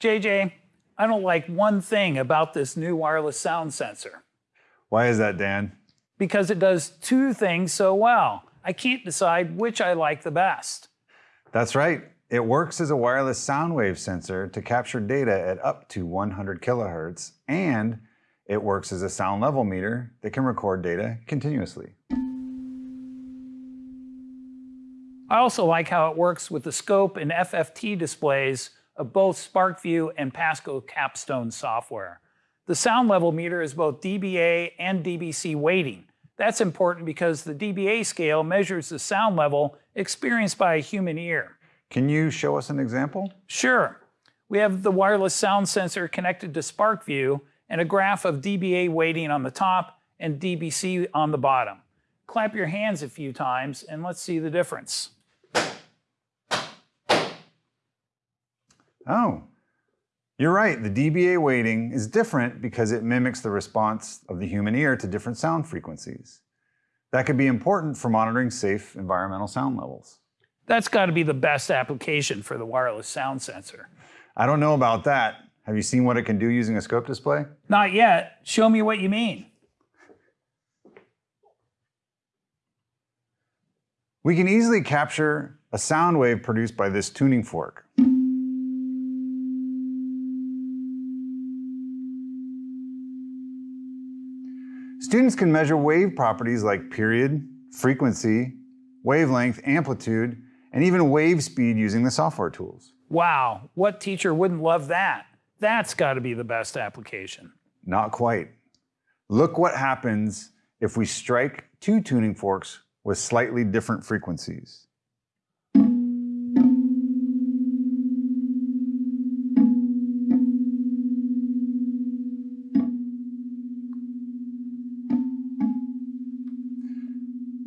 JJ, I don't like one thing about this new wireless sound sensor. Why is that, Dan? Because it does two things so well. I can't decide which I like the best. That's right. It works as a wireless sound wave sensor to capture data at up to 100 kilohertz, and it works as a sound level meter that can record data continuously. I also like how it works with the scope and FFT displays of both SPARKvue and Pasco Capstone software. The sound level meter is both dBA and dBc weighting. That's important because the dBA scale measures the sound level experienced by a human ear. Can you show us an example? Sure. We have the wireless sound sensor connected to SPARKvue and a graph of dBA weighting on the top and dBc on the bottom. Clap your hands a few times and let's see the difference. Oh, you're right. The dBA weighting is different because it mimics the response of the human ear to different sound frequencies. That could be important for monitoring safe environmental sound levels. That's got to be the best application for the wireless sound sensor. I don't know about that. Have you seen what it can do using a scope display? Not yet. Show me what you mean. We can easily capture a sound wave produced by this tuning fork. Students can measure wave properties like period, frequency, wavelength, amplitude, and even wave speed using the software tools. Wow, what teacher wouldn't love that? That's got to be the best application. Not quite. Look what happens if we strike two tuning forks with slightly different frequencies.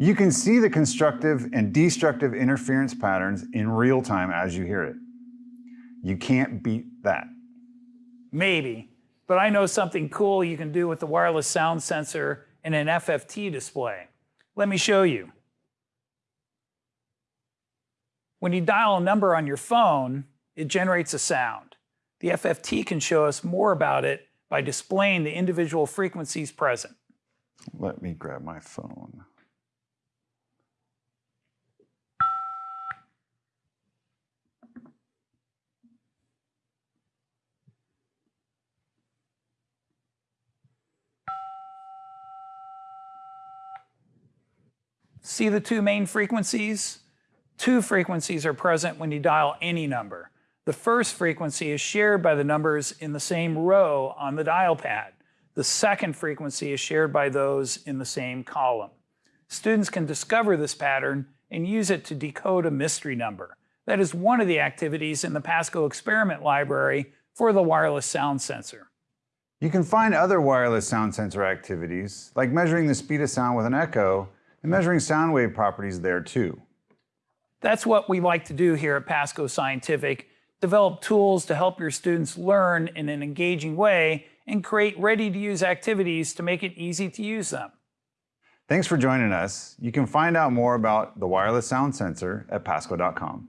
You can see the constructive and destructive interference patterns in real time as you hear it. You can't beat that. Maybe, but I know something cool you can do with the wireless sound sensor in an FFT display. Let me show you. When you dial a number on your phone, it generates a sound. The FFT can show us more about it by displaying the individual frequencies present. Let me grab my phone. See the two main frequencies? Two frequencies are present when you dial any number. The first frequency is shared by the numbers in the same row on the dial pad. The second frequency is shared by those in the same column. Students can discover this pattern and use it to decode a mystery number. That is one of the activities in the Pasco experiment library for the wireless sound sensor. You can find other wireless sound sensor activities, like measuring the speed of sound with an echo, and measuring sound wave properties there too. That's what we like to do here at Pasco Scientific, develop tools to help your students learn in an engaging way and create ready-to-use activities to make it easy to use them. Thanks for joining us. You can find out more about the wireless sound sensor at pasco.com.